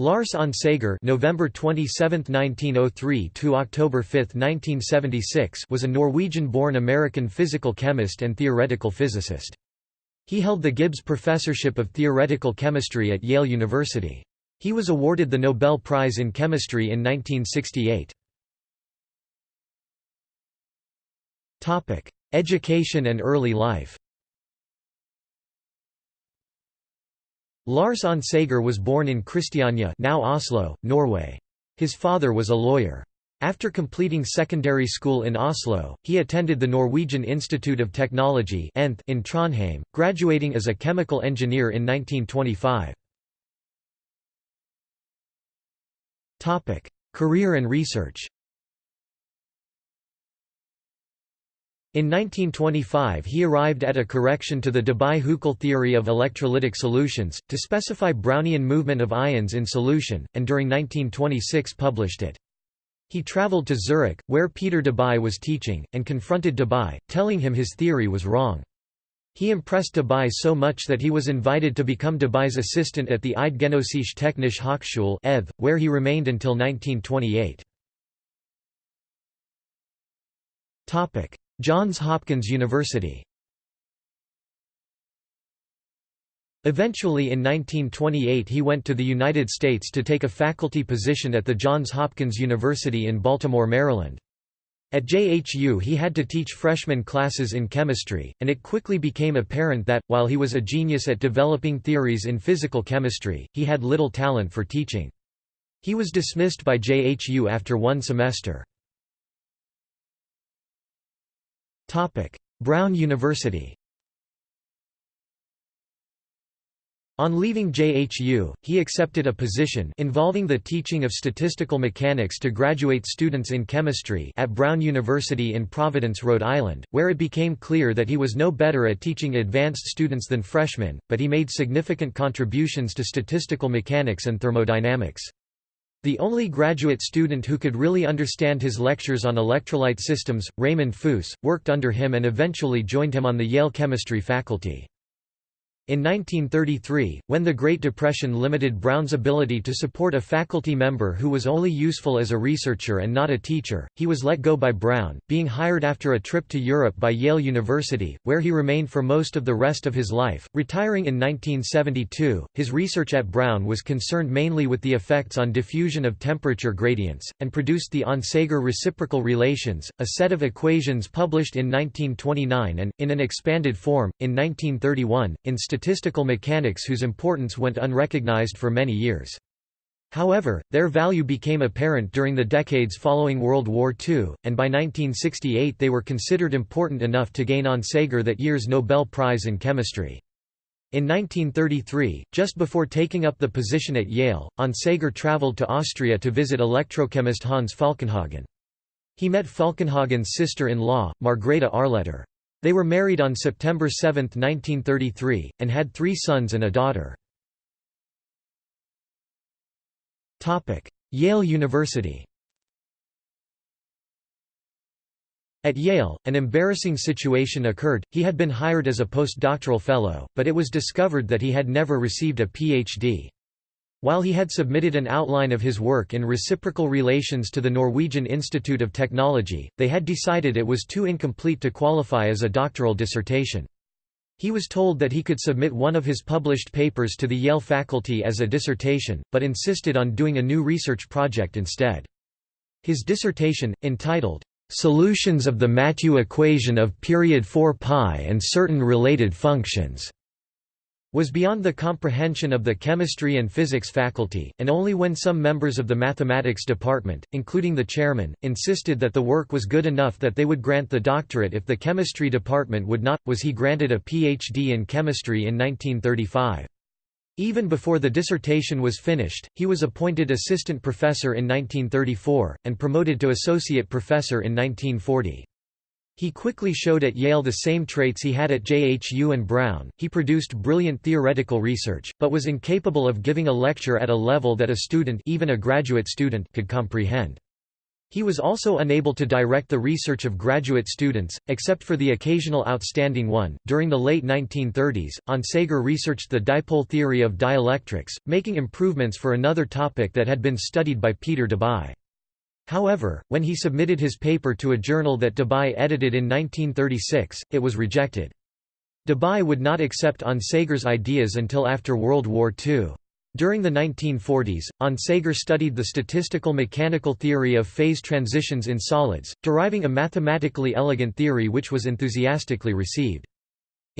Lars Onsager November 27, 1903 to October 5, 1976 was a Norwegian-born American physical chemist and theoretical physicist. He held the Gibbs Professorship of Theoretical Chemistry at Yale University. He was awarded the Nobel Prize in Chemistry in 1968. Topic: Education and early life Lars Onsager was born in Christiania now Oslo, Norway. His father was a lawyer. After completing secondary school in Oslo, he attended the Norwegian Institute of Technology in Trondheim, graduating as a chemical engineer in 1925. Career and research In 1925 he arrived at a correction to the Debye-Huckel theory of electrolytic solutions, to specify Brownian movement of ions in solution, and during 1926 published it. He travelled to Zurich, where Peter Debye was teaching, and confronted Debye, telling him his theory was wrong. He impressed Debye so much that he was invited to become Debye's assistant at the Eidgenössische Technische Hochschule where he remained until 1928. Johns Hopkins University Eventually in 1928 he went to the United States to take a faculty position at the Johns Hopkins University in Baltimore, Maryland. At JHU he had to teach freshman classes in chemistry, and it quickly became apparent that, while he was a genius at developing theories in physical chemistry, he had little talent for teaching. He was dismissed by JHU after one semester. Brown University On leaving JHU, he accepted a position involving the teaching of statistical mechanics to graduate students in chemistry at Brown University in Providence, Rhode Island, where it became clear that he was no better at teaching advanced students than freshmen, but he made significant contributions to statistical mechanics and thermodynamics. The only graduate student who could really understand his lectures on electrolyte systems, Raymond Fuoss, worked under him and eventually joined him on the Yale chemistry faculty. In 1933, when the Great Depression limited Brown's ability to support a faculty member who was only useful as a researcher and not a teacher, he was let go by Brown, being hired after a trip to Europe by Yale University, where he remained for most of the rest of his life. Retiring in 1972, his research at Brown was concerned mainly with the effects on diffusion of temperature gradients, and produced the Onsager reciprocal relations, a set of equations published in 1929 and, in an expanded form, in 1931, in statistical mechanics whose importance went unrecognized for many years. However, their value became apparent during the decades following World War II, and by 1968 they were considered important enough to gain on Onsager that year's Nobel Prize in Chemistry. In 1933, just before taking up the position at Yale, Onsager traveled to Austria to visit electrochemist Hans Falkenhagen. He met Falkenhagen's sister-in-law, Margrethe Arledter. They were married on September 7, 1933, and had three sons and a daughter. Yale University At Yale, an embarrassing situation occurred, he had been hired as a postdoctoral fellow, but it was discovered that he had never received a Ph.D. While he had submitted an outline of his work in reciprocal relations to the Norwegian Institute of Technology, they had decided it was too incomplete to qualify as a doctoral dissertation. He was told that he could submit one of his published papers to the Yale faculty as a dissertation, but insisted on doing a new research project instead. His dissertation, entitled, "'Solutions of the Mathieu equation of period 4 pi and certain related functions' was beyond the comprehension of the chemistry and physics faculty, and only when some members of the mathematics department, including the chairman, insisted that the work was good enough that they would grant the doctorate if the chemistry department would not, was he granted a Ph.D. in chemistry in 1935. Even before the dissertation was finished, he was appointed assistant professor in 1934, and promoted to associate professor in 1940. He quickly showed at Yale the same traits he had at JHU and Brown. He produced brilliant theoretical research, but was incapable of giving a lecture at a level that a student, even a graduate student, could comprehend. He was also unable to direct the research of graduate students, except for the occasional outstanding one. During the late 1930s, Onsager researched the dipole theory of dielectrics, making improvements for another topic that had been studied by Peter Debye. However, when he submitted his paper to a journal that Debye edited in 1936, it was rejected. Debye would not accept Onsager's ideas until after World War II. During the 1940s, Onsager studied the statistical mechanical theory of phase transitions in solids, deriving a mathematically elegant theory which was enthusiastically received.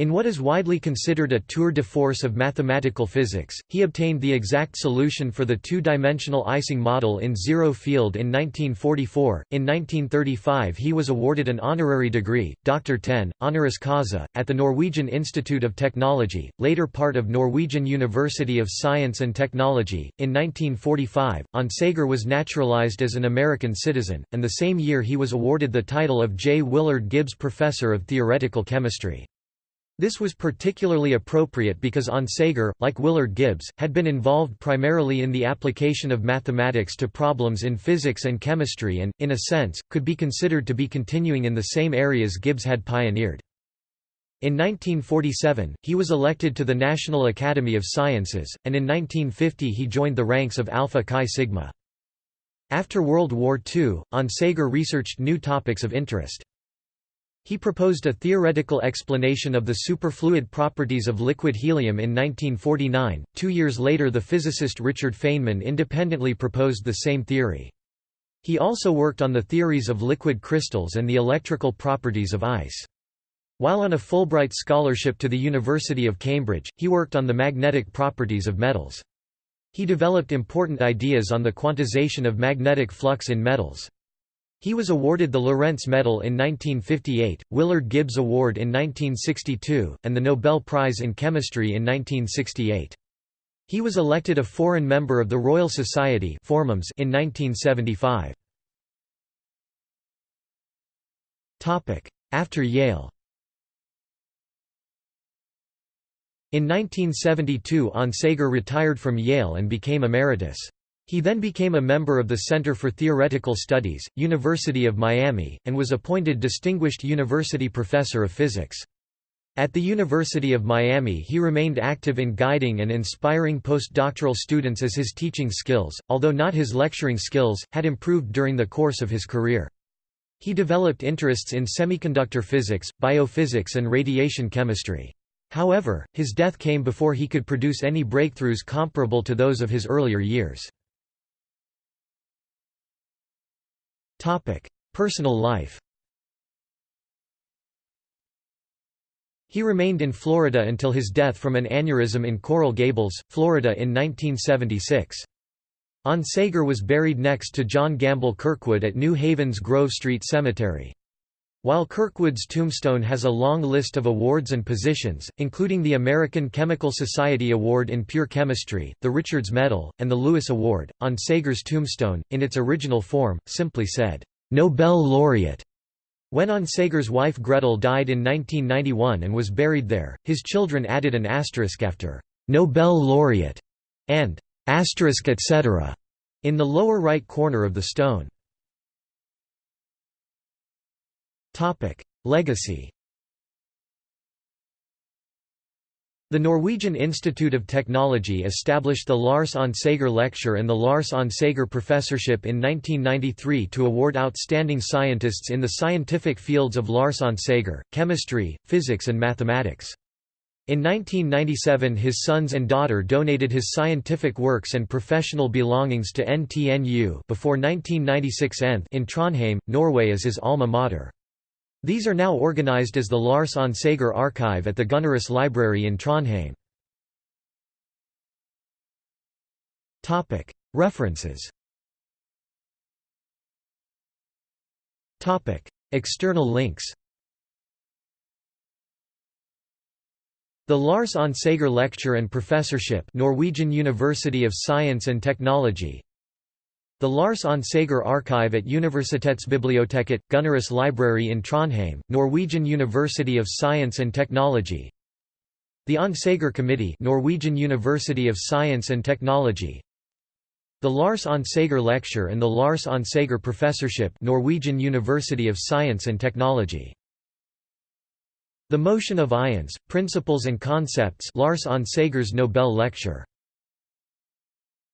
In what is widely considered a tour de force of mathematical physics, he obtained the exact solution for the two-dimensional Ising model in zero field in 1944. In 1935 he was awarded an honorary degree, Dr. Ten, honoris causa, at the Norwegian Institute of Technology, later part of Norwegian University of Science and Technology. In 1945, Onsager was naturalized as an American citizen, and the same year he was awarded the title of J. Willard Gibbs Professor of Theoretical Chemistry. This was particularly appropriate because Onsager, like Willard Gibbs, had been involved primarily in the application of mathematics to problems in physics and chemistry and, in a sense, could be considered to be continuing in the same areas Gibbs had pioneered. In 1947, he was elected to the National Academy of Sciences, and in 1950 he joined the ranks of Alpha Chi Sigma. After World War II, Onsager researched new topics of interest. He proposed a theoretical explanation of the superfluid properties of liquid helium in 1949. Two years later, the physicist Richard Feynman independently proposed the same theory. He also worked on the theories of liquid crystals and the electrical properties of ice. While on a Fulbright scholarship to the University of Cambridge, he worked on the magnetic properties of metals. He developed important ideas on the quantization of magnetic flux in metals. He was awarded the Lorentz Medal in 1958, Willard Gibbs Award in 1962, and the Nobel Prize in Chemistry in 1968. He was elected a foreign member of the Royal Society in 1975. After Yale In 1972 Onsager retired from Yale and became emeritus. He then became a member of the Center for Theoretical Studies, University of Miami, and was appointed Distinguished University Professor of Physics. At the University of Miami he remained active in guiding and inspiring postdoctoral students as his teaching skills, although not his lecturing skills, had improved during the course of his career. He developed interests in semiconductor physics, biophysics and radiation chemistry. However, his death came before he could produce any breakthroughs comparable to those of his earlier years. Topic: Personal life. He remained in Florida until his death from an aneurysm in Coral Gables, Florida in 1976. Onsager was buried next to John Gamble Kirkwood at New Haven's Grove Street Cemetery. While Kirkwood's tombstone has a long list of awards and positions, including the American Chemical Society Award in Pure Chemistry, the Richards Medal, and the Lewis Award, Onsager's tombstone, in its original form, simply said, "'Nobel Laureate'". When Onsager's wife Gretel died in 1991 and was buried there, his children added an asterisk after "'Nobel Laureate' and "'asterisk etc." in the lower right corner of the stone. Legacy The Norwegian Institute of Technology established the Lars Onsager Lecture and the Lars Onsager Professorship in 1993 to award outstanding scientists in the scientific fields of Lars Onsager, chemistry, physics and mathematics. In 1997 his sons and daughter donated his scientific works and professional belongings to NTNU before 1996 in Trondheim, Norway as his alma mater. These are now organized as the Lars Onsager Archive at the Gunnerus Library in Trondheim. References. External links. The Lars Onsager Lecture and Professorship Norwegian University of Science and Technology the Lars Onsager Archive at Universitetsbiblioteket, Gunnerus Library in Trondheim, Norwegian University of Science and Technology. The Onsager Committee Norwegian University of Science and Technology. The Lars Onsager Lecture and the Lars Onsager Professorship Norwegian University of Science and Technology. The Motion of Ions, Principles and Concepts Lars Onsager's Nobel Lecture